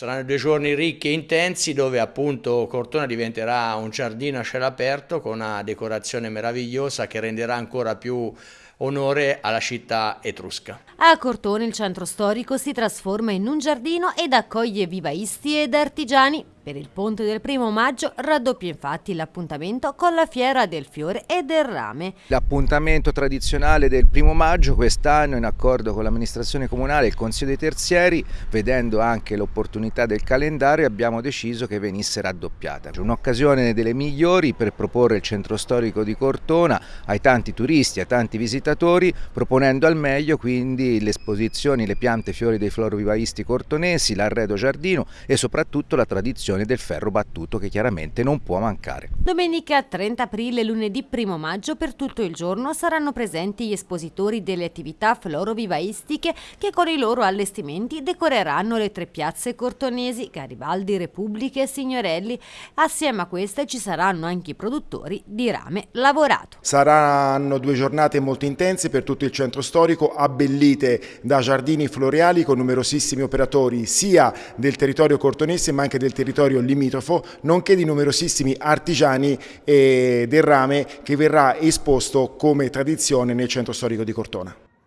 Saranno due giorni ricchi e intensi dove appunto Cortona diventerà un giardino a cielo aperto con una decorazione meravigliosa che renderà ancora più onore alla città etrusca. A Cortona il centro storico si trasforma in un giardino ed accoglie vivaisti ed artigiani per il ponte del primo maggio raddoppia infatti l'appuntamento con la fiera del fiore e del rame. L'appuntamento tradizionale del primo maggio quest'anno in accordo con l'amministrazione comunale e il Consiglio dei Terzieri, vedendo anche l'opportunità del calendario, abbiamo deciso che venisse raddoppiata. Un'occasione delle migliori per proporre il centro storico di Cortona ai tanti turisti, ai tanti visitatori, proponendo al meglio quindi le esposizioni, le piante fiori dei florovivaisti cortonesi, l'arredo giardino e soprattutto la tradizione del ferro battuto che chiaramente non può mancare. Domenica 30 aprile e lunedì 1 maggio per tutto il giorno saranno presenti gli espositori delle attività florovivaistiche che con i loro allestimenti decoreranno le tre piazze cortonesi, Garibaldi, Repubbliche e Signorelli. Assieme a queste ci saranno anche i produttori di rame lavorato. Saranno due giornate molto intense per tutto il centro storico, abbellite da giardini floreali con numerosissimi operatori sia del territorio cortonese ma anche del territorio limitrofo, nonché di numerosissimi artigiani del rame che verrà esposto come tradizione nel centro storico di Cortona.